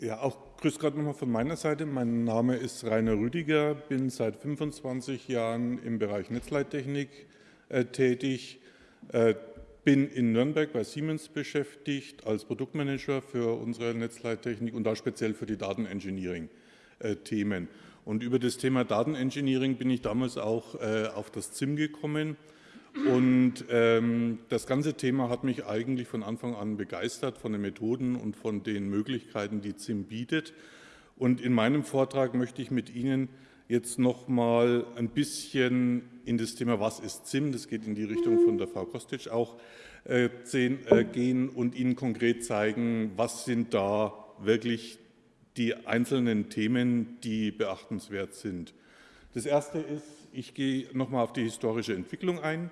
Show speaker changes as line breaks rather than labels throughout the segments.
Ja, auch grüß Gott nochmal von meiner Seite. Mein Name ist Rainer Rüdiger, bin seit 25 Jahren im Bereich Netzleittechnik äh, tätig, äh, bin in Nürnberg bei Siemens beschäftigt als Produktmanager für unsere Netzleittechnik und da speziell für die Datenengineering-Themen. Äh, und über das Thema Datenengineering bin ich damals auch äh, auf das ZIM gekommen und ähm, das ganze Thema hat mich eigentlich von Anfang an begeistert von den Methoden und von den Möglichkeiten, die ZIM bietet. Und in meinem Vortrag möchte ich mit Ihnen jetzt noch mal ein bisschen in das Thema, was ist ZIM, das geht in die Richtung von der Frau Kostic auch, äh, äh, gehen und Ihnen konkret zeigen, was sind da wirklich die einzelnen Themen, die beachtenswert sind. Das erste ist, ich gehe noch mal auf die historische Entwicklung ein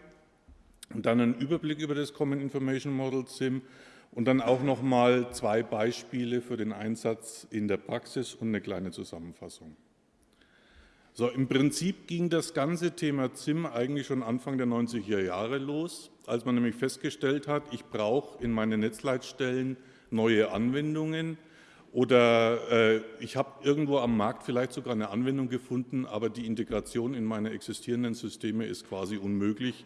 und dann einen Überblick über das Common Information Model SIM und dann auch noch mal zwei Beispiele für den Einsatz in der Praxis und eine kleine Zusammenfassung. So, Im Prinzip ging das ganze Thema ZIM eigentlich schon Anfang der 90er Jahre los, als man nämlich festgestellt hat, ich brauche in meinen Netzleitstellen neue Anwendungen oder äh, ich habe irgendwo am Markt vielleicht sogar eine Anwendung gefunden, aber die Integration in meine existierenden Systeme ist quasi unmöglich,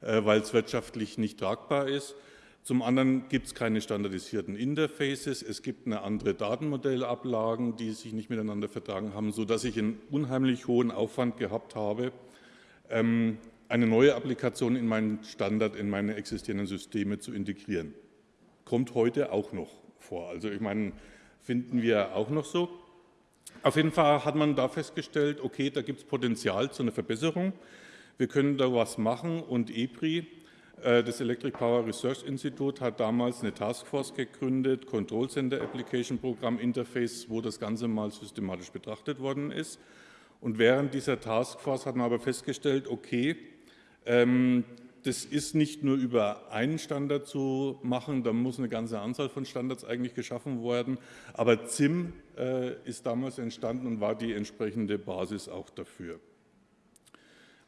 weil es wirtschaftlich nicht tragbar ist. Zum anderen gibt es keine standardisierten Interfaces, es gibt eine andere Datenmodellablagen, die sich nicht miteinander vertragen haben, sodass ich einen unheimlich hohen Aufwand gehabt habe, ähm, eine neue Applikation in meinen Standard, in meine existierenden Systeme zu integrieren. Kommt heute auch noch vor. Also ich meine, finden wir auch noch so. Auf jeden Fall hat man da festgestellt, okay, da gibt es Potenzial zu einer Verbesserung. Wir können da was machen und EPRI, äh, das Electric Power Research Institute, hat damals eine Taskforce gegründet, Control Center Application Program Interface, wo das Ganze mal systematisch betrachtet worden ist. Und während dieser Taskforce hat man aber festgestellt, okay, ähm, das ist nicht nur über einen Standard zu machen, da muss eine ganze Anzahl von Standards eigentlich geschaffen werden, aber ZIM äh, ist damals entstanden und war die entsprechende Basis auch dafür.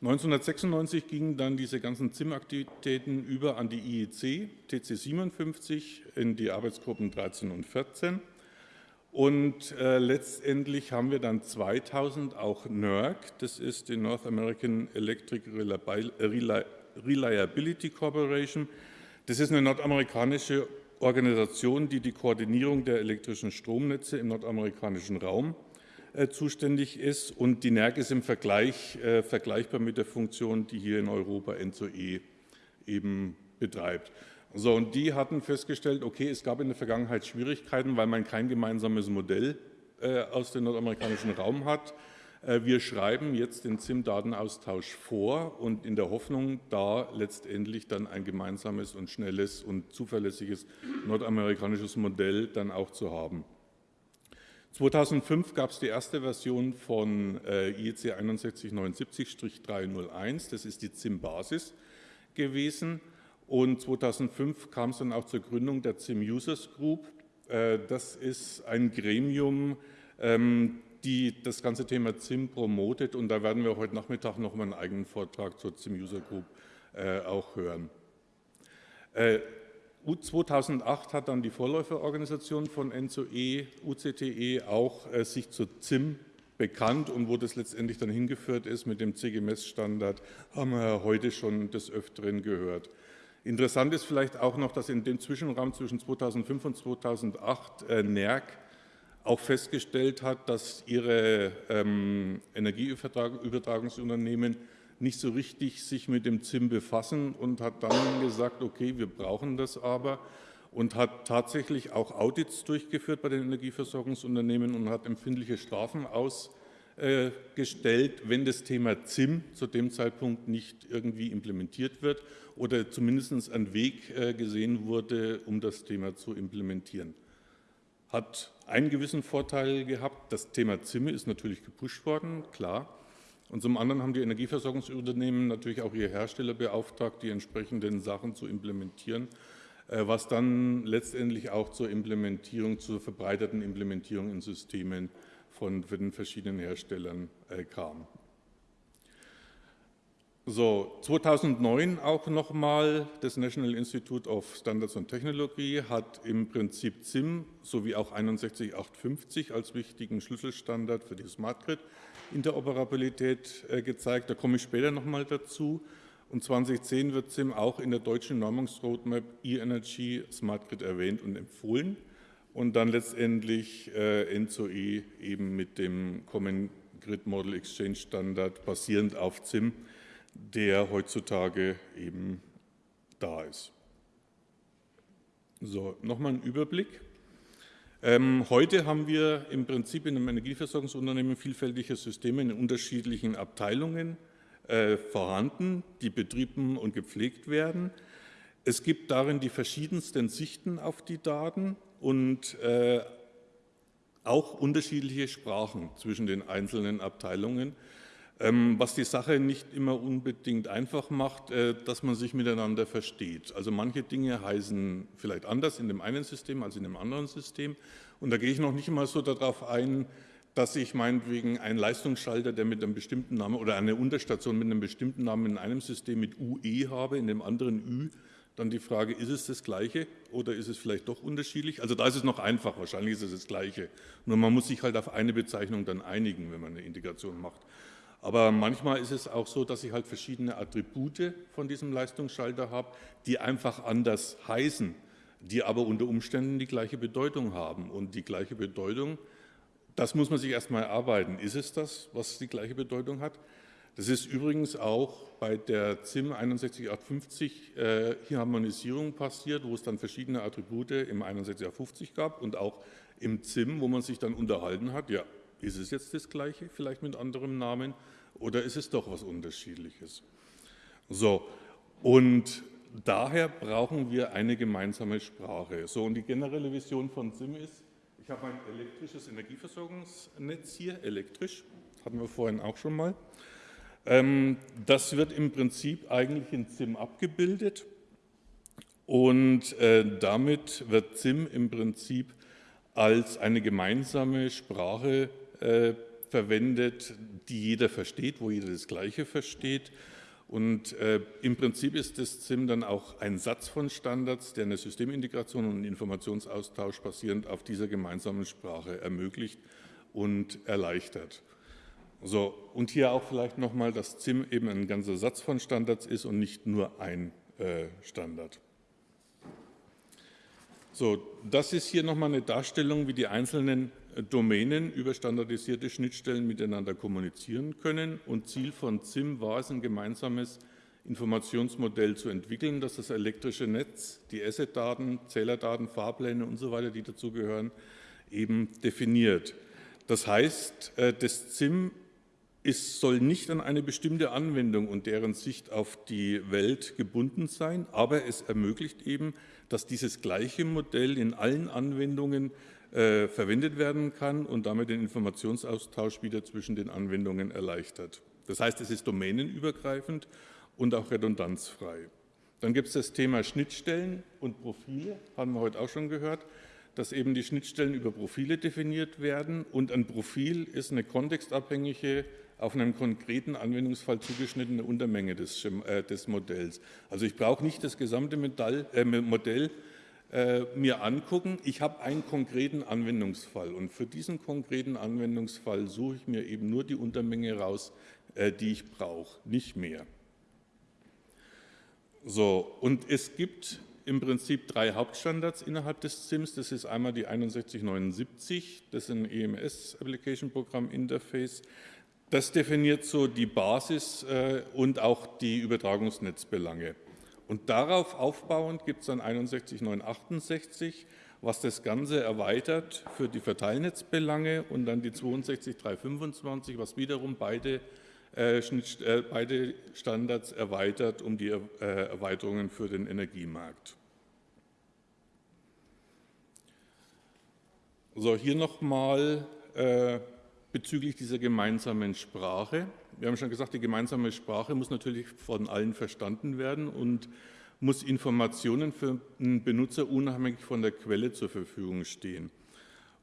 1996 gingen dann diese ganzen ZIM-Aktivitäten über an die IEC, TC 57, in die Arbeitsgruppen 13 und 14. Und äh, letztendlich haben wir dann 2000 auch NERC, das ist die North American Electric Reliability Corporation. Das ist eine nordamerikanische Organisation, die die Koordinierung der elektrischen Stromnetze im nordamerikanischen Raum zuständig ist und die NERC ist im Vergleich äh, vergleichbar mit der Funktion, die hier in Europa NZOE eben betreibt. So, und die hatten festgestellt, okay, es gab in der Vergangenheit Schwierigkeiten, weil man kein gemeinsames Modell äh, aus dem nordamerikanischen Raum hat. Äh, wir schreiben jetzt den ZIM-Datenaustausch vor und in der Hoffnung, da letztendlich dann ein gemeinsames und schnelles und zuverlässiges nordamerikanisches Modell dann auch zu haben. 2005 gab es die erste Version von äh, IEC 6179-301, das ist die ZIM-Basis gewesen. Und 2005 kam es dann auch zur Gründung der ZIM Users Group. Äh, das ist ein Gremium, ähm, die das ganze Thema ZIM promotet und da werden wir heute Nachmittag noch mal einen eigenen Vortrag zur ZIM User Group äh, auch hören. 2008 hat dann die Vorläuferorganisation von NZOE, UCTE, auch äh, sich zu ZIM bekannt und wo das letztendlich dann hingeführt ist mit dem CGMS-Standard, haben wir heute schon des Öfteren gehört. Interessant ist vielleicht auch noch, dass in dem Zwischenraum zwischen 2005 und 2008 äh, NERC auch festgestellt hat, dass ihre ähm, Energieübertragungsunternehmen nicht so richtig sich mit dem ZIM befassen und hat dann gesagt, okay, wir brauchen das aber und hat tatsächlich auch Audits durchgeführt bei den Energieversorgungsunternehmen und hat empfindliche Strafen ausgestellt, wenn das Thema ZIM zu dem Zeitpunkt nicht irgendwie implementiert wird oder zumindest ein Weg äh, gesehen wurde, um das Thema zu implementieren. Hat einen gewissen Vorteil gehabt, das Thema ZIM ist natürlich gepusht worden, klar, und zum anderen haben die Energieversorgungsunternehmen natürlich auch ihre Hersteller beauftragt, die entsprechenden Sachen zu implementieren, äh, was dann letztendlich auch zur Implementierung, zur verbreiterten Implementierung in Systemen von den verschiedenen Herstellern äh, kam. So, 2009 auch nochmal, das National Institute of Standards and Technology hat im Prinzip ZIM sowie auch 61850 als wichtigen Schlüsselstandard für die Smart Grid Interoperabilität äh, gezeigt. Da komme ich später nochmal dazu. Und 2010 wird ZIM auch in der deutschen Normungsroadmap E-Energy Smart Grid erwähnt und empfohlen. Und dann letztendlich äh, NZOE eben mit dem Common Grid Model Exchange Standard basierend auf ZIM der heutzutage eben da ist. So, nochmal ein Überblick. Ähm, heute haben wir im Prinzip in einem Energieversorgungsunternehmen vielfältige Systeme in unterschiedlichen Abteilungen äh, vorhanden, die betrieben und gepflegt werden. Es gibt darin die verschiedensten Sichten auf die Daten und äh, auch unterschiedliche Sprachen zwischen den einzelnen Abteilungen. Ähm, was die Sache nicht immer unbedingt einfach macht, äh, dass man sich miteinander versteht. Also manche Dinge heißen vielleicht anders in dem einen System als in dem anderen System. Und da gehe ich noch nicht mal so darauf ein, dass ich meinetwegen einen Leistungsschalter, der mit einem bestimmten Namen oder eine Unterstation mit einem bestimmten Namen in einem System mit UE habe, in dem anderen Ü, dann die Frage, ist es das Gleiche oder ist es vielleicht doch unterschiedlich? Also da ist es noch einfach, wahrscheinlich ist es das Gleiche. Nur man muss sich halt auf eine Bezeichnung dann einigen, wenn man eine Integration macht. Aber manchmal ist es auch so, dass ich halt verschiedene Attribute von diesem Leistungsschalter habe, die einfach anders heißen, die aber unter Umständen die gleiche Bedeutung haben. Und die gleiche Bedeutung, das muss man sich erstmal erarbeiten. Ist es das, was die gleiche Bedeutung hat? Das ist übrigens auch bei der ZIM 61850 äh, Harmonisierung passiert, wo es dann verschiedene Attribute im 61850 gab und auch im ZIM, wo man sich dann unterhalten hat, ja, ist es jetzt das Gleiche, vielleicht mit anderem Namen, oder ist es doch was Unterschiedliches? So, und daher brauchen wir eine gemeinsame Sprache. So, und die generelle Vision von SIM ist, ich habe ein elektrisches Energieversorgungsnetz hier, elektrisch, hatten wir vorhin auch schon mal. Ähm, das wird im Prinzip eigentlich in SIM abgebildet und äh, damit wird SIM im Prinzip als eine gemeinsame Sprache äh, verwendet, die jeder versteht, wo jeder das Gleiche versteht. Und äh, im Prinzip ist das ZIM dann auch ein Satz von Standards, der eine Systemintegration und Informationsaustausch basierend auf dieser gemeinsamen Sprache ermöglicht und erleichtert. So, und hier auch vielleicht nochmal, dass ZIM eben ein ganzer Satz von Standards ist und nicht nur ein äh, Standard. So, das ist hier nochmal eine Darstellung, wie die einzelnen Domänen über standardisierte Schnittstellen miteinander kommunizieren können. Und Ziel von ZIM war es, ein gemeinsames Informationsmodell zu entwickeln, das das elektrische Netz, die Asset-Daten, Zählerdaten, Fahrpläne und so weiter, die dazugehören, eben definiert. Das heißt, äh, das ZIM ist, soll nicht an eine bestimmte Anwendung und deren Sicht auf die Welt gebunden sein, aber es ermöglicht eben, dass dieses gleiche Modell in allen Anwendungen äh, verwendet werden kann und damit den Informationsaustausch wieder zwischen den Anwendungen erleichtert. Das heißt, es ist domänenübergreifend und auch redundanzfrei. Dann gibt es das Thema Schnittstellen und Profile, haben wir heute auch schon gehört, dass eben die Schnittstellen über Profile definiert werden und ein Profil ist eine kontextabhängige, auf einen konkreten Anwendungsfall zugeschnittene Untermenge des, äh, des Modells. Also ich brauche nicht das gesamte Metall, äh, Modell äh, mir angucken. Ich habe einen konkreten Anwendungsfall und für diesen konkreten Anwendungsfall suche ich mir eben nur die Untermenge raus, äh, die ich brauche, nicht mehr. So, und es gibt im Prinzip drei Hauptstandards innerhalb des SIMS. Das ist einmal die 6179, das ist ein EMS Application Program Interface. Das definiert so die Basis äh, und auch die Übertragungsnetzbelange. Und darauf aufbauend gibt es dann 61968, was das Ganze erweitert für die Verteilnetzbelange und dann die 62325, was wiederum beide, äh, äh, beide Standards erweitert um die äh, Erweiterungen für den Energiemarkt. So, hier nochmal äh, bezüglich dieser gemeinsamen Sprache. Wir haben schon gesagt, die gemeinsame Sprache muss natürlich von allen verstanden werden und muss Informationen für einen Benutzer unabhängig von der Quelle zur Verfügung stehen.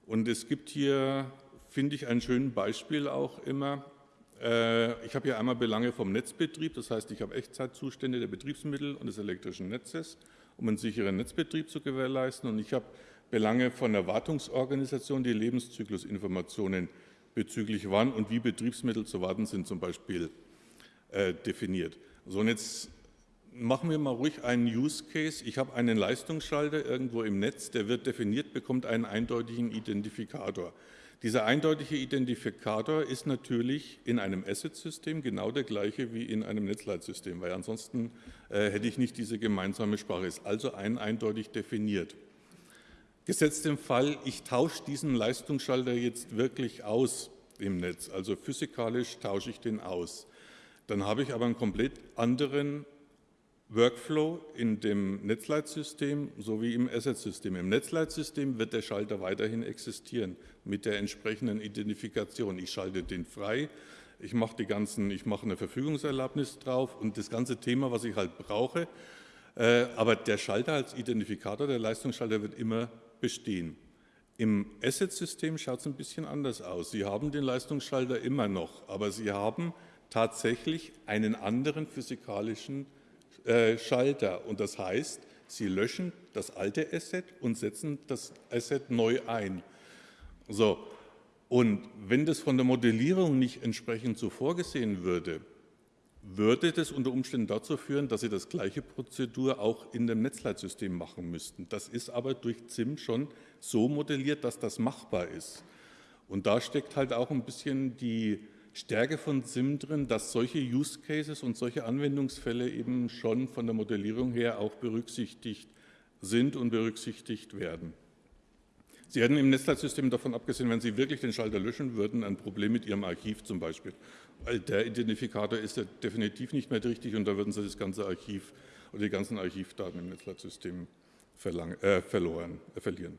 Und es gibt hier, finde ich, ein schönes Beispiel auch immer, Äh, ich habe hier einmal Belange vom Netzbetrieb, das heißt, ich habe Echtzeitzustände der Betriebsmittel und des elektrischen Netzes, um einen sicheren Netzbetrieb zu gewährleisten. Und ich habe Belange von der Wartungsorganisation, die Lebenszyklusinformationen bezüglich wann und wie Betriebsmittel zu warten sind zum Beispiel äh, definiert. So, und jetzt machen wir mal ruhig einen Use Case. Ich habe einen Leistungsschalter irgendwo im Netz, der wird definiert, bekommt einen eindeutigen Identifikator. Dieser eindeutige Identifikator ist natürlich in einem Asset-System genau der gleiche wie in einem Netzleitsystem, weil ansonsten äh, hätte ich nicht diese gemeinsame Sprache. Ist also ein eindeutig definiert. Gesetzt im Fall, ich tausche diesen Leistungsschalter jetzt wirklich aus im Netz, also physikalisch tausche ich den aus. Dann habe ich aber einen komplett anderen Workflow in dem Netzleitsystem sowie im Asset-System. Im Netzleitsystem wird der Schalter weiterhin existieren mit der entsprechenden Identifikation. Ich schalte den frei, ich mache die ganzen, ich mache eine Verfügungserlaubnis drauf und das ganze Thema, was ich halt brauche. Äh, aber der Schalter als Identifikator, der Leistungsschalter wird immer bestehen. Im Asset-System schaut es ein bisschen anders aus. Sie haben den Leistungsschalter immer noch, aber Sie haben tatsächlich einen anderen physikalischen äh, Schalter. Und das heißt, Sie löschen das alte Asset und setzen das Asset neu ein. So. Und wenn das von der Modellierung nicht entsprechend so vorgesehen würde, würde das unter Umständen dazu führen, dass Sie das gleiche Prozedur auch in dem Netzleitsystem machen müssten. Das ist aber durch ZIM schon so modelliert, dass das machbar ist. Und da steckt halt auch ein bisschen die Stärke von SIM drin, dass solche Use Cases und solche Anwendungsfälle eben schon von der Modellierung her auch berücksichtigt sind und berücksichtigt werden. Sie hätten im Netzleitsystem davon abgesehen, wenn Sie wirklich den Schalter löschen würden, ein Problem mit Ihrem Archiv zum Beispiel. Der Identifikator ist ja definitiv nicht mehr richtig und da würden Sie das ganze Archiv oder die ganzen Archivdaten im Netzleitsystem äh, verloren, äh, verlieren.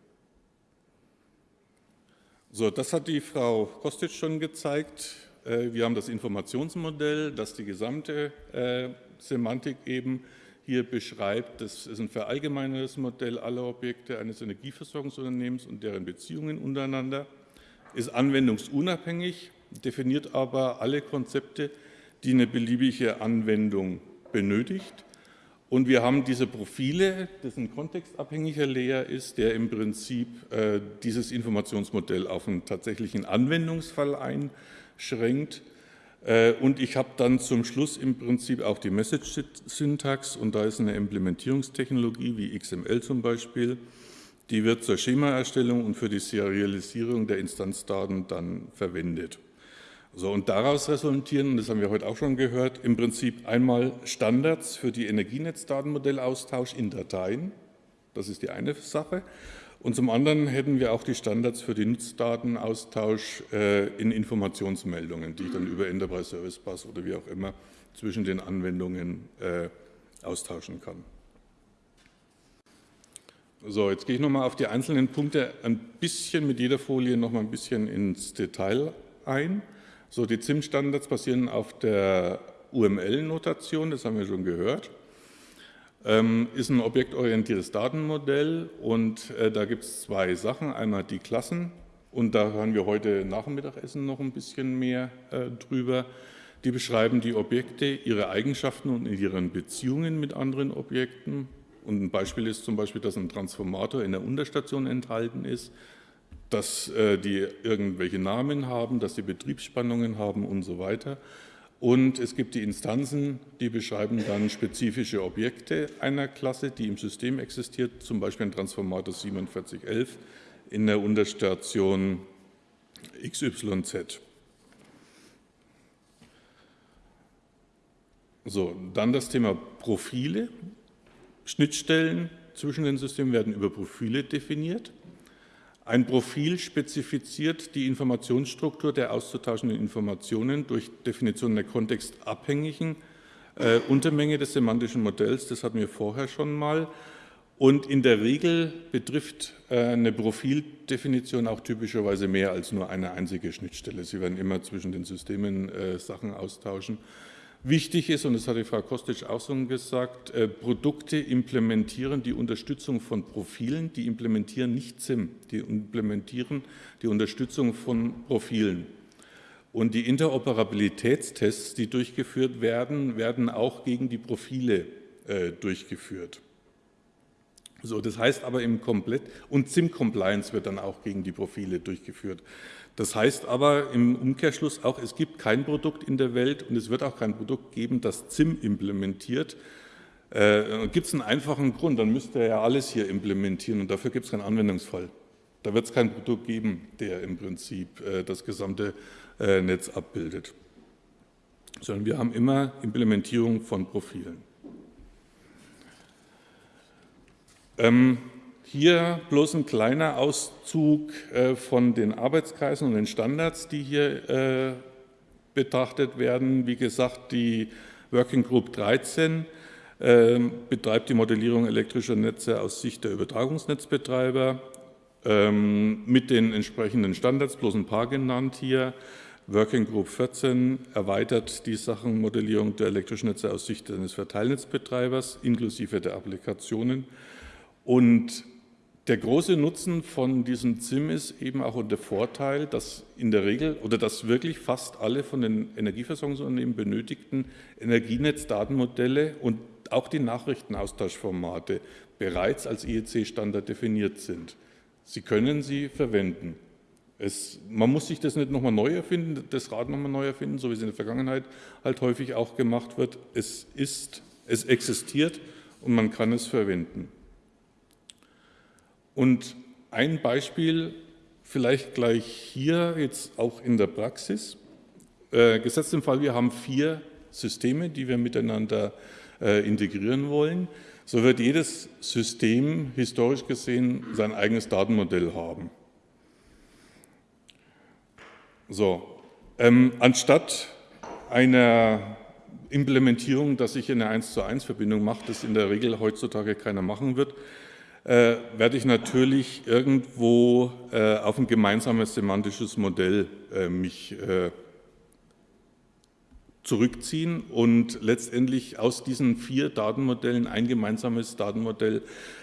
So, das hat die Frau Kostic schon gezeigt. Äh, wir haben das Informationsmodell, das die gesamte äh, Semantik eben hier beschreibt. Das ist ein verallgemeinertes Modell aller Objekte eines Energieversorgungsunternehmens und deren Beziehungen untereinander, ist anwendungsunabhängig, definiert aber alle Konzepte, die eine beliebige Anwendung benötigt. Und wir haben diese Profile, das ein kontextabhängiger Layer ist, der im Prinzip äh, dieses Informationsmodell auf einen tatsächlichen Anwendungsfall ein schränkt. Äh, und ich habe dann zum Schluss im Prinzip auch die Message-Syntax und da ist eine Implementierungstechnologie wie XML zum Beispiel, die wird zur Schemaerstellung und für die Serialisierung der Instanzdaten dann verwendet. So, und daraus resultieren, das haben wir heute auch schon gehört, im Prinzip einmal Standards für die Energienetzdatenmodellaustausch in Dateien, das ist die eine Sache, und zum anderen hätten wir auch die Standards für den Nutzdatenaustausch äh, in Informationsmeldungen, die ich dann über Enterprise Service Bus oder wie auch immer zwischen den Anwendungen äh, austauschen kann. So, jetzt gehe ich nochmal auf die einzelnen Punkte ein bisschen mit jeder Folie nochmal ein bisschen ins Detail ein. So, die ZIM-Standards basieren auf der UML-Notation, das haben wir schon gehört. Ähm, ist ein objektorientiertes Datenmodell und äh, da gibt es zwei Sachen. Einmal die Klassen und da hören wir heute nach dem Mittagessen noch ein bisschen mehr äh, drüber. Die beschreiben die Objekte, ihre Eigenschaften und ihren Beziehungen mit anderen Objekten. Und ein Beispiel ist zum Beispiel, dass ein Transformator in der Unterstation enthalten ist, dass äh, die irgendwelche Namen haben, dass sie Betriebsspannungen haben und so weiter. Und es gibt die Instanzen, die beschreiben dann spezifische Objekte einer Klasse, die im System existiert, zum Beispiel ein Transformator 4711 in der Unterstation XYZ. So, dann das Thema Profile. Schnittstellen zwischen den Systemen werden über Profile definiert. Ein Profil spezifiziert die Informationsstruktur der auszutauschenden Informationen durch Definition der kontextabhängigen äh, Untermenge des semantischen Modells. Das hatten wir vorher schon mal. Und in der Regel betrifft äh, eine Profildefinition auch typischerweise mehr als nur eine einzige Schnittstelle. Sie werden immer zwischen den Systemen äh, Sachen austauschen. Wichtig ist, und das hat die Frau Kostic auch schon gesagt, äh, Produkte implementieren die Unterstützung von Profilen, die implementieren nicht SIM, die implementieren die Unterstützung von Profilen. Und die Interoperabilitätstests, die durchgeführt werden, werden auch gegen die Profile äh, durchgeführt. So, das heißt aber im Komplett, und SIM-Compliance wird dann auch gegen die Profile durchgeführt. Das heißt aber im Umkehrschluss auch, es gibt kein Produkt in der Welt und es wird auch kein Produkt geben, das ZIM implementiert. Äh, gibt es einen einfachen Grund, dann müsste er ja alles hier implementieren und dafür gibt es keinen Anwendungsfall. Da wird es kein Produkt geben, der im Prinzip äh, das gesamte äh, Netz abbildet. Sondern wir haben immer Implementierung von Profilen. Ähm, hier bloß ein kleiner Auszug äh, von den Arbeitskreisen und den Standards, die hier äh, betrachtet werden. Wie gesagt, die Working Group 13 ähm, betreibt die Modellierung elektrischer Netze aus Sicht der Übertragungsnetzbetreiber ähm, mit den entsprechenden Standards, bloß ein paar genannt hier. Working Group 14 erweitert die Sachenmodellierung der elektrischen Netze aus Sicht eines Verteilnetzbetreibers inklusive der Applikationen. Und der große Nutzen von diesem ZIM ist eben auch der Vorteil, dass in der Regel oder dass wirklich fast alle von den Energieversorgungsunternehmen benötigten Energienetzdatenmodelle und auch die Nachrichtenaustauschformate bereits als IEC-Standard definiert sind. Sie können sie verwenden. Es, man muss sich das nicht nochmal neu erfinden, das Rad nochmal neu erfinden, so wie es in der Vergangenheit halt häufig auch gemacht wird. Es ist, es existiert und man kann es verwenden. Und ein Beispiel vielleicht gleich hier jetzt auch in der Praxis. Äh, gesetzt im Fall, wir haben vier Systeme, die wir miteinander äh, integrieren wollen, so wird jedes System historisch gesehen sein eigenes Datenmodell haben. So, ähm, anstatt einer Implementierung, dass ich eine 1 zu 1 Verbindung mache, das in der Regel heutzutage keiner machen wird, äh, werde ich natürlich irgendwo äh, auf ein gemeinsames semantisches Modell äh, mich äh, zurückziehen und letztendlich aus diesen vier Datenmodellen ein gemeinsames Datenmodell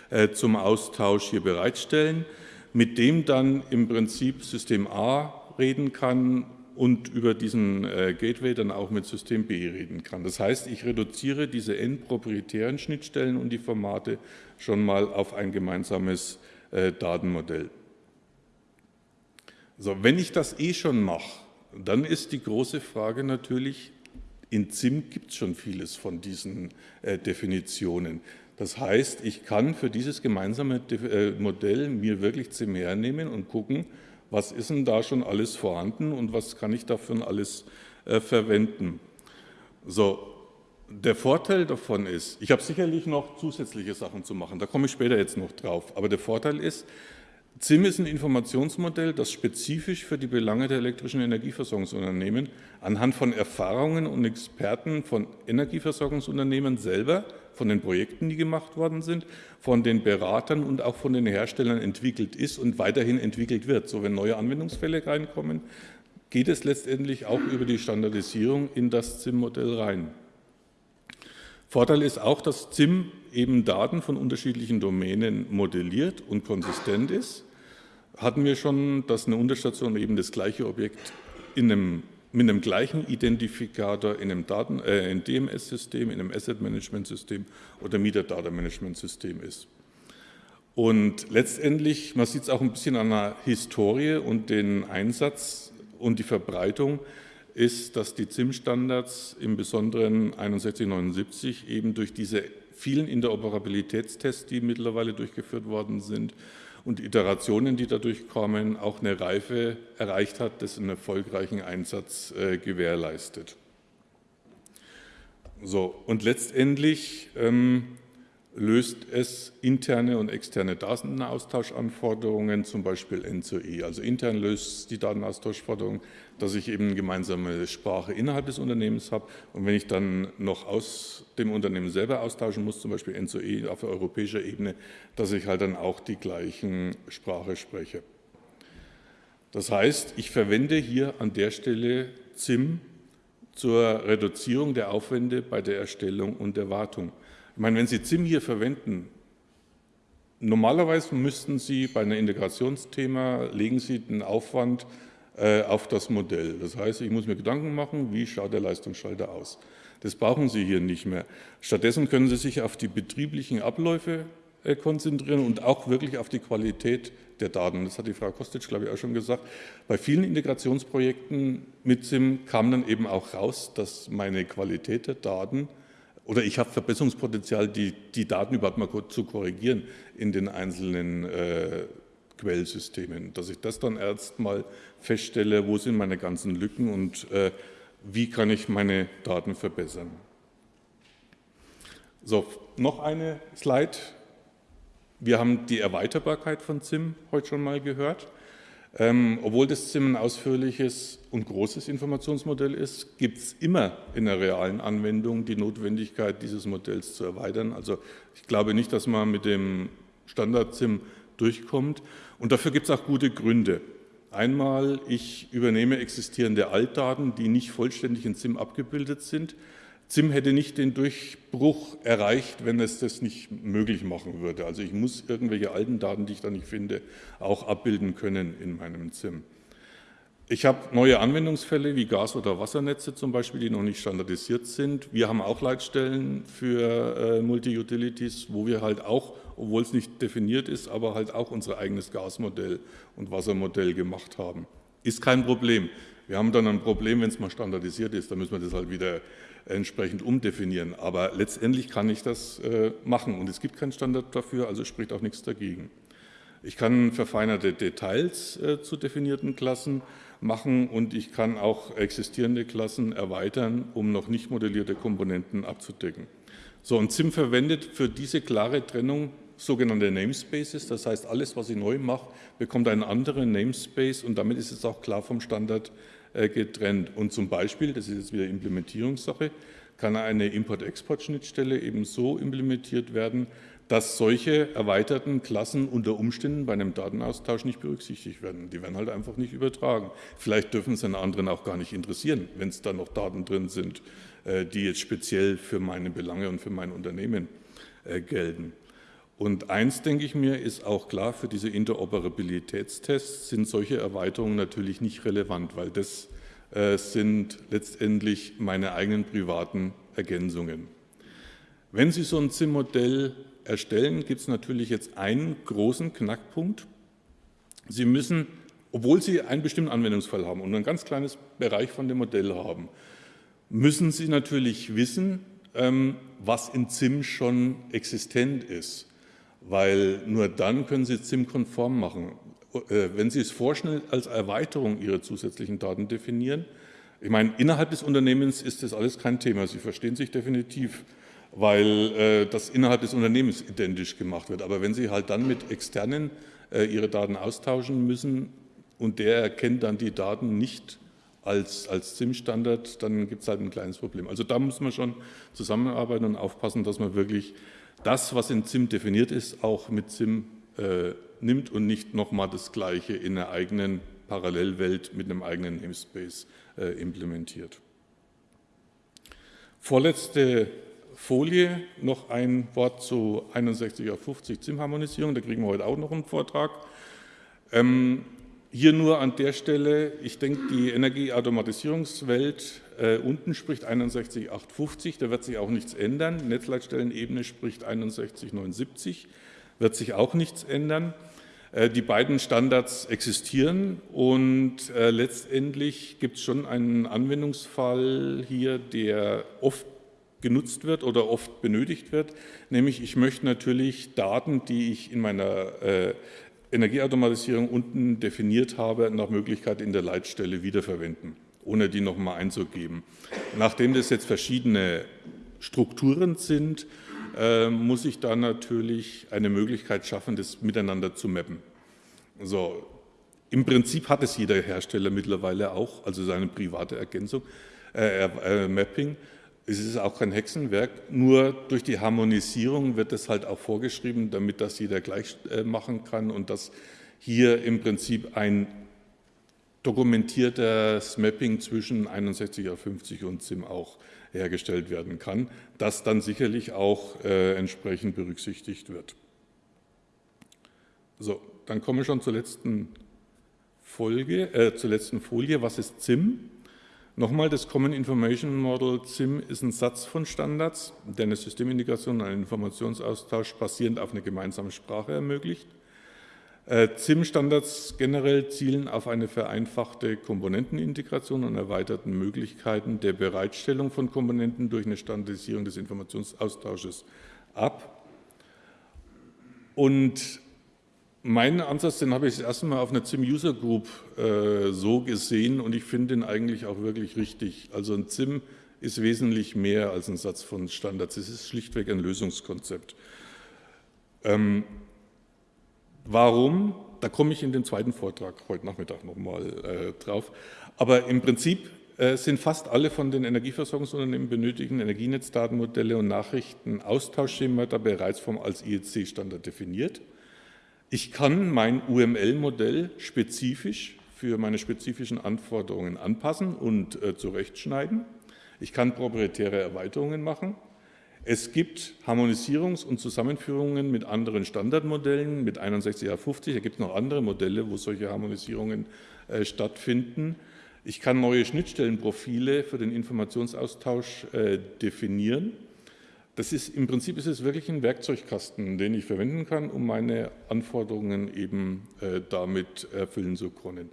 äh, zum Austausch hier bereitstellen, mit dem dann im Prinzip System A reden kann und über diesen äh, Gateway dann auch mit System B reden kann. Das heißt, ich reduziere diese n-proprietären Schnittstellen und die Formate schon mal auf ein gemeinsames äh, Datenmodell. So, wenn ich das eh schon mache, dann ist die große Frage natürlich, in ZIM gibt es schon vieles von diesen äh, Definitionen. Das heißt, ich kann für dieses gemeinsame Modell mir wirklich ZIM hernehmen und gucken, was ist denn da schon alles vorhanden und was kann ich dafür alles äh, verwenden. So, der Vorteil davon ist, ich habe sicherlich noch zusätzliche Sachen zu machen, da komme ich später jetzt noch drauf, aber der Vorteil ist, ZIM ist ein Informationsmodell, das spezifisch für die Belange der elektrischen Energieversorgungsunternehmen anhand von Erfahrungen und Experten von Energieversorgungsunternehmen selber, von den Projekten, die gemacht worden sind, von den Beratern und auch von den Herstellern entwickelt ist und weiterhin entwickelt wird. So, wenn neue Anwendungsfälle reinkommen, geht es letztendlich auch über die Standardisierung in das ZIM-Modell rein. Vorteil ist auch, dass ZIM eben Daten von unterschiedlichen Domänen modelliert und konsistent ist hatten wir schon, dass eine Unterstation eben das gleiche Objekt in einem, mit einem gleichen Identifikator in einem, äh, DMS-System, in einem Asset-Management-System oder Meter-Data-Management-System ist. Und letztendlich, man sieht es auch ein bisschen an der Historie und den Einsatz und die Verbreitung, ist, dass die ZIM-Standards im Besonderen 6179 eben durch diese vielen Interoperabilitätstests, die mittlerweile durchgeführt worden sind, und Iterationen, die dadurch kommen, auch eine Reife erreicht hat, das einen erfolgreichen Einsatz äh, gewährleistet. So, und letztendlich ähm, löst es interne und externe Datenaustauschanforderungen, zum Beispiel N zu E. Also intern löst die Datenaustauschforderung, dass ich eben gemeinsame Sprache innerhalb des Unternehmens habe. Und wenn ich dann noch aus dem Unternehmen selber austauschen muss, zum Beispiel N zu E auf europäischer Ebene, dass ich halt dann auch die gleichen Sprache spreche. Das heißt, ich verwende hier an der Stelle ZIM zur Reduzierung der Aufwände bei der Erstellung und der Wartung. Ich meine, wenn Sie ZIM hier verwenden, normalerweise müssten Sie bei einem Integrationsthema, legen Sie den Aufwand äh, auf das Modell. Das heißt, ich muss mir Gedanken machen, wie schaut der Leistungsschalter aus. Das brauchen Sie hier nicht mehr. Stattdessen können Sie sich auf die betrieblichen Abläufe äh, konzentrieren und auch wirklich auf die Qualität der Daten. Das hat die Frau Kostic, glaube ich, auch schon gesagt. Bei vielen Integrationsprojekten mit SIM kam dann eben auch raus, dass meine Qualität der Daten oder ich habe Verbesserungspotenzial, die, die Daten überhaupt mal zu korrigieren in den einzelnen äh, Quellsystemen, dass ich das dann erst mal feststelle, wo sind meine ganzen Lücken und äh, wie kann ich meine Daten verbessern. So, noch eine Slide. Wir haben die Erweiterbarkeit von ZIM heute schon mal gehört. Ähm, obwohl das ZIM ein ausführliches und großes Informationsmodell ist, gibt es immer in der realen Anwendung die Notwendigkeit, dieses Modells zu erweitern. Also ich glaube nicht, dass man mit dem Standard-ZIM durchkommt. Und dafür gibt es auch gute Gründe. Einmal, ich übernehme existierende Altdaten, die nicht vollständig in ZIM abgebildet sind. ZIM hätte nicht den Durchbruch erreicht, wenn es das nicht möglich machen würde. Also ich muss irgendwelche alten Daten, die ich da nicht finde, auch abbilden können in meinem ZIM. Ich habe neue Anwendungsfälle wie Gas- oder Wassernetze zum Beispiel, die noch nicht standardisiert sind. Wir haben auch Leitstellen für äh, Multi-Utilities, wo wir halt auch, obwohl es nicht definiert ist, aber halt auch unser eigenes Gasmodell und Wassermodell gemacht haben. Ist kein Problem. Wir haben dann ein Problem, wenn es mal standardisiert ist, dann müssen wir das halt wieder entsprechend umdefinieren. Aber letztendlich kann ich das äh, machen und es gibt keinen Standard dafür, also spricht auch nichts dagegen. Ich kann verfeinerte Details äh, zu definierten Klassen machen und ich kann auch existierende Klassen erweitern, um noch nicht modellierte Komponenten abzudecken. So, und ZIM verwendet für diese klare Trennung sogenannte Namespaces, das heißt, alles, was ich neu mache, bekommt einen anderen Namespace und damit ist es auch klar vom Standard getrennt. Und zum Beispiel, das ist jetzt wieder Implementierungssache, kann eine Import-Export-Schnittstelle eben so implementiert werden, dass solche erweiterten Klassen unter Umständen bei einem Datenaustausch nicht berücksichtigt werden. Die werden halt einfach nicht übertragen. Vielleicht dürfen es einen anderen auch gar nicht interessieren, wenn es da noch Daten drin sind, äh, die jetzt speziell für meine Belange und für mein Unternehmen äh, gelten. Und eins, denke ich mir, ist auch klar, für diese Interoperabilitätstests sind solche Erweiterungen natürlich nicht relevant, weil das äh, sind letztendlich meine eigenen privaten Ergänzungen. Wenn Sie so ein ZIM-Modell erstellen, gibt es natürlich jetzt einen großen Knackpunkt. Sie müssen, obwohl Sie einen bestimmten Anwendungsfall haben und ein ganz kleines Bereich von dem Modell haben, müssen Sie natürlich wissen, ähm, was in ZIM schon existent ist, weil nur dann können Sie ZIM-konform machen. Äh, wenn Sie es vorschnell als Erweiterung Ihrer zusätzlichen Daten definieren, ich meine, innerhalb des Unternehmens ist das alles kein Thema. Sie verstehen sich definitiv weil äh, das innerhalb des Unternehmens identisch gemacht wird. Aber wenn Sie halt dann mit Externen äh, Ihre Daten austauschen müssen und der erkennt dann die Daten nicht als, als SIM-Standard, dann gibt es halt ein kleines Problem. Also da muss man schon zusammenarbeiten und aufpassen, dass man wirklich das, was in SIM definiert ist, auch mit SIM äh, nimmt und nicht nochmal das Gleiche in einer eigenen Parallelwelt mit einem eigenen Namespace äh, implementiert. Vorletzte Folie noch ein Wort zu 61 auf 50 ZIM-Harmonisierung, da kriegen wir heute auch noch einen Vortrag. Ähm, hier nur an der Stelle, ich denke, die Energieautomatisierungswelt äh, unten spricht 61850, da wird sich auch nichts ändern. Netzleitstellenebene spricht 6179, wird sich auch nichts ändern. Äh, die beiden Standards existieren und äh, letztendlich gibt es schon einen Anwendungsfall hier, der oft genutzt wird oder oft benötigt wird, nämlich ich möchte natürlich Daten, die ich in meiner äh, Energieautomatisierung unten definiert habe, nach Möglichkeit in der Leitstelle wiederverwenden, ohne die nochmal einzugeben. Nachdem das jetzt verschiedene Strukturen sind, äh, muss ich da natürlich eine Möglichkeit schaffen, das miteinander zu mappen. So, Im Prinzip hat es jeder Hersteller mittlerweile auch, also seine private Ergänzung, äh, äh, Mapping. Es ist auch kein Hexenwerk, nur durch die Harmonisierung wird es halt auch vorgeschrieben, damit das jeder gleich äh, machen kann und dass hier im Prinzip ein dokumentiertes Mapping zwischen 6150 und SIM auch hergestellt werden kann, das dann sicherlich auch äh, entsprechend berücksichtigt wird. So, dann komme ich schon zur letzten Folge, äh, zur letzten Folie, was ist ZIM? Nochmal, das Common Information Model ZIM ist ein Satz von Standards, der eine Systemintegration und einen Informationsaustausch basierend auf einer gemeinsamen Sprache ermöglicht. Äh, ZIM-Standards generell zielen auf eine vereinfachte Komponentenintegration und erweiterten Möglichkeiten der Bereitstellung von Komponenten durch eine Standardisierung des Informationsaustausches ab. Und Meinen Ansatz, den habe ich das erste Mal auf einer ZIM User Group äh, so gesehen und ich finde ihn eigentlich auch wirklich richtig. Also ein ZIM ist wesentlich mehr als ein Satz von Standards. Es ist schlichtweg ein Lösungskonzept. Ähm, warum? Da komme ich in den zweiten Vortrag heute Nachmittag nochmal äh, drauf. Aber im Prinzip äh, sind fast alle von den Energieversorgungsunternehmen benötigten Energienetzdatenmodelle und Nachrichtenaustauschschemata bereits vom als IEC-Standard definiert. Ich kann mein UML-Modell spezifisch für meine spezifischen Anforderungen anpassen und äh, zurechtschneiden. Ich kann proprietäre Erweiterungen machen. Es gibt Harmonisierungs- und Zusammenführungen mit anderen Standardmodellen, mit 61A50. Da gibt es noch andere Modelle, wo solche Harmonisierungen äh, stattfinden. Ich kann neue Schnittstellenprofile für den Informationsaustausch äh, definieren. Das ist, Im Prinzip ist es wirklich ein Werkzeugkasten, den ich verwenden kann, um meine Anforderungen eben äh, damit erfüllen zu können.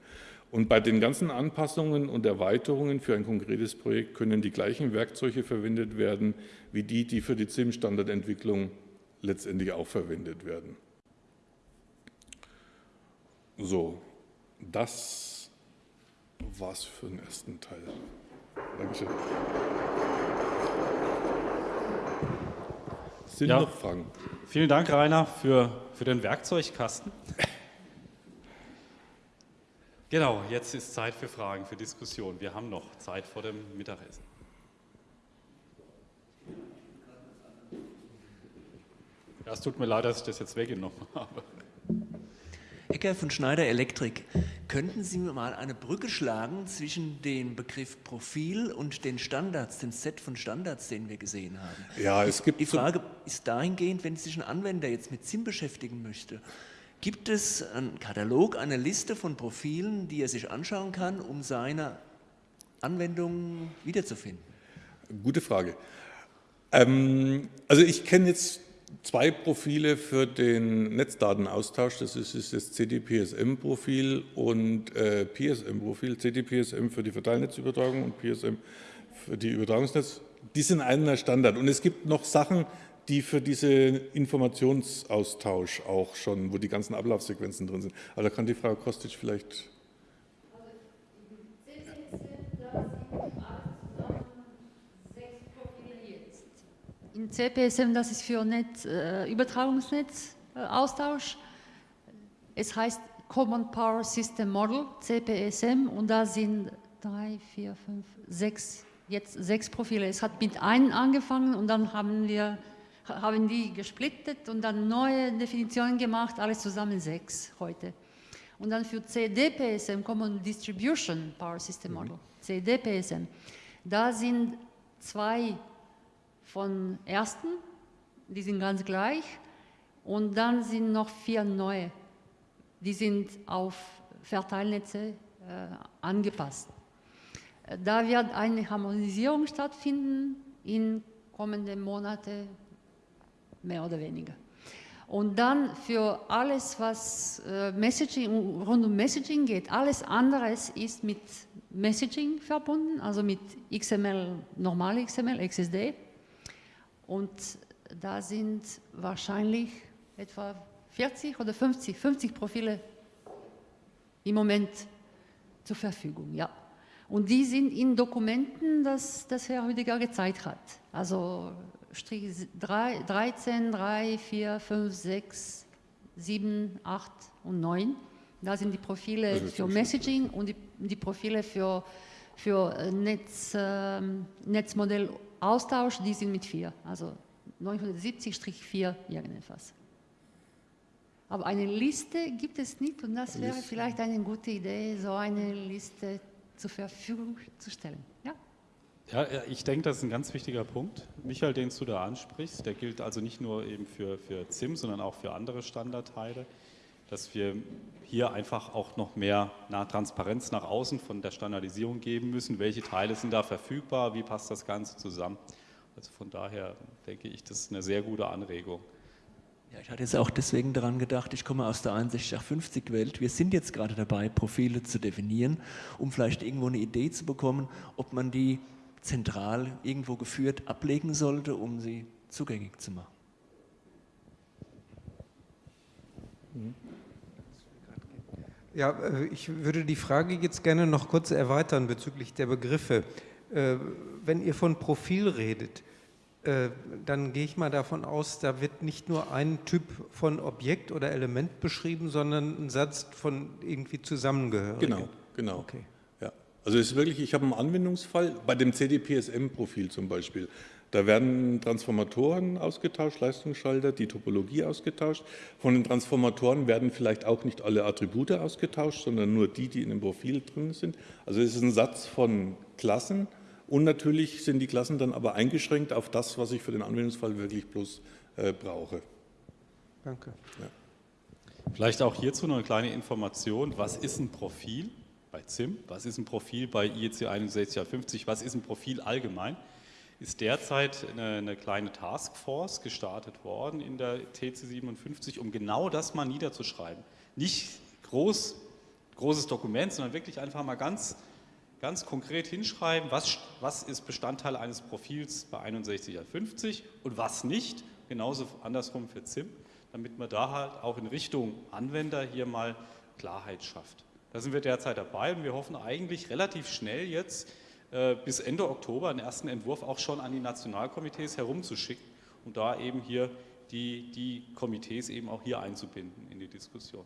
Und bei den ganzen Anpassungen und Erweiterungen für ein konkretes Projekt können die gleichen Werkzeuge verwendet werden, wie die, die für die ZIM-Standardentwicklung letztendlich auch verwendet werden. So, das war's für den ersten Teil. Dankeschön.
Sind ja, noch Fragen? Vielen Dank, Rainer, für, für den Werkzeugkasten. Genau, jetzt ist Zeit für Fragen, für Diskussion. Wir haben noch Zeit vor dem Mittagessen. Ja, es tut mir leid, dass ich das jetzt weggenommen habe.
Ecker von Schneider Elektrik. Könnten Sie mir mal eine Brücke schlagen zwischen dem Begriff Profil und den Standards, dem Set von Standards, den wir gesehen haben?
Ja, es gibt
die Frage ist dahingehend, wenn sich ein Anwender jetzt mit SIM beschäftigen möchte, gibt es einen Katalog, eine Liste von Profilen, die er sich anschauen kann, um seine Anwendung wiederzufinden?
Gute Frage. Ähm, also ich kenne jetzt zwei Profile für den Netzdatenaustausch. Das ist das CDPSM-Profil und äh, PSM-Profil. CDPSM für die Verteilnetzübertragung und PSM für die Übertragungsnetz. Die sind einer Standard. Und es gibt noch Sachen, die für diesen Informationsaustausch auch schon, wo die ganzen Ablaufsequenzen drin sind. Aber da kann die Frau Kostic vielleicht
In CPSM, das ist für Netz, äh, Übertragungsnetz äh, Austausch. Es heißt Common Power System Model, CPSM, und da sind drei, vier, fünf, sechs, jetzt sechs Profile. Es hat mit einem angefangen und dann haben wir haben die gesplittet und dann neue Definitionen gemacht, alles zusammen sechs heute. Und dann für CDPSM, Common Distribution Power System Model, CDPSM, da sind zwei von ersten, die sind ganz gleich. Und dann sind noch vier neue, die sind auf Verteilnetze äh, angepasst. Da wird eine Harmonisierung stattfinden in kommenden Monaten, mehr oder weniger. Und dann für alles, was äh, Messaging, rund um Messaging geht, alles anderes ist mit Messaging verbunden, also mit XML, normal XML, XSD. Und da sind wahrscheinlich etwa 40 oder 50, 50 Profile im Moment zur Verfügung, ja. Und die sind in Dokumenten, das, das Herr Rüdiger gezeigt hat. Also Strich 3, 13, 3, 4, 5, 6, 7, 8 und 9. Da sind die Profile für Messaging und die, die Profile für, für Netz, äh, Netzmodell Austausch, die sind mit 4, also 970-4 irgendetwas. Aber eine Liste gibt es nicht und das wäre vielleicht eine gute Idee, so eine Liste zur Verfügung zu stellen. Ja?
Ja, ich denke, das ist ein ganz wichtiger Punkt. Michael, den du da ansprichst, der gilt also nicht nur eben für, für ZIM, sondern auch für andere Standardteile. dass wir hier einfach auch noch mehr nach Transparenz nach außen von der Standardisierung geben müssen. Welche Teile sind da verfügbar? Wie passt das Ganze zusammen? Also von daher denke ich, das ist eine sehr gute Anregung.
Ja, ich hatte jetzt auch deswegen daran gedacht, ich komme aus der 6150-Welt. Wir sind jetzt gerade dabei, Profile zu definieren, um vielleicht irgendwo eine Idee zu bekommen, ob man die zentral irgendwo geführt ablegen sollte, um sie zugänglich zu machen.
Ja, äh, ich würde die Frage jetzt gerne noch kurz erweitern bezüglich der Begriffe. Äh, wenn ihr von Profil redet, äh, dann gehe ich mal davon aus, da wird nicht nur ein Typ von Objekt oder Element beschrieben, sondern ein Satz von irgendwie zusammengehörigen.
Genau, genau. Okay. Also es ist wirklich, ich habe einen Anwendungsfall bei dem CDPSM-Profil zum Beispiel. Da werden Transformatoren ausgetauscht, Leistungsschalter, die Topologie ausgetauscht. Von den Transformatoren werden vielleicht auch nicht alle Attribute ausgetauscht, sondern nur die, die in dem Profil drin sind. Also es ist ein Satz von Klassen und natürlich sind die Klassen dann aber eingeschränkt auf das, was ich für den Anwendungsfall wirklich bloß äh, brauche.
Danke. Ja.
Vielleicht auch hierzu noch eine kleine Information. Was ist ein Profil bei ZIM? Was ist ein Profil bei IEC 6150? Was ist ein Profil allgemein? ist derzeit eine, eine, kleine Taskforce gestartet worden in der TC57, um genau das mal niederzuschreiben. Nicht groß, großes Dokument, sondern wirklich einfach mal ganz, ganz konkret hinschreiben, was, was ist Bestandteil eines Profils bei 6150 und was nicht, genauso andersrum für ZIM, damit man da halt auch in Richtung Anwender hier mal Klarheit schafft. Da sind wir derzeit dabei und wir hoffen eigentlich relativ schnell jetzt äh, bis Ende Oktober einen ersten Entwurf auch schon an die Nationalkomitees herumzuschicken, um da eben hier die, die Komitees eben auch hier einzubinden in die Diskussion.